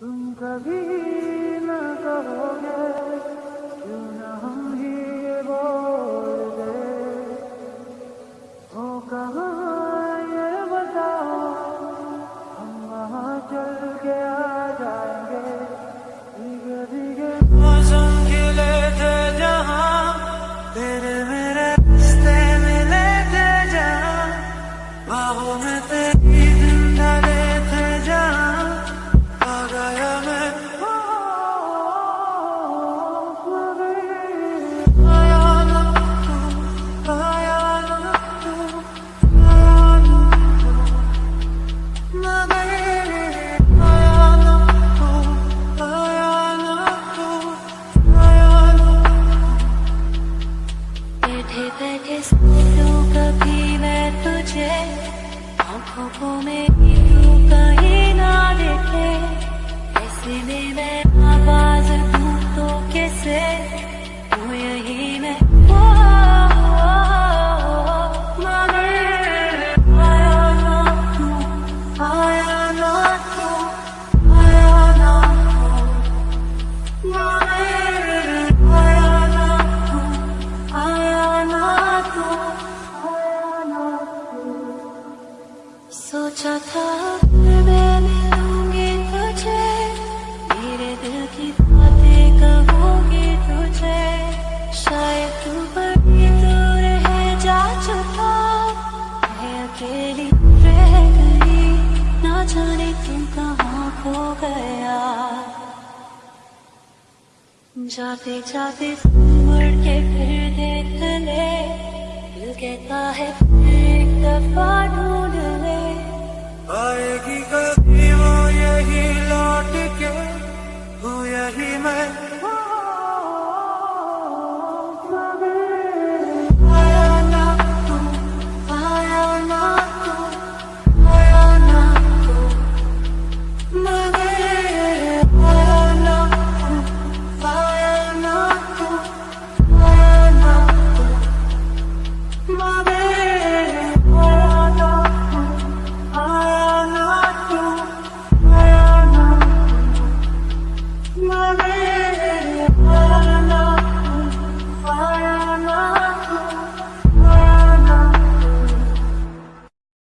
तुम कभी न कहोगे, क्यों न हम ही ये बोल दे। हो कहाँ ये बताओ, हम वहाँ चल के आ जाएँगे तुझे आँखों को मेरी तू कहीं ना सोचा था मैं मिलूँगी तुझे। मेरे दिल की बातें कहूँगी तुझे। शायद तू बड़ी दूर है, जा चुका। मैं अकेली रह गई, ना जाने तुम कहाँ खो गया। जाते जाते मुड़ के फिर देख ले दिल कहता है एक दफ़ा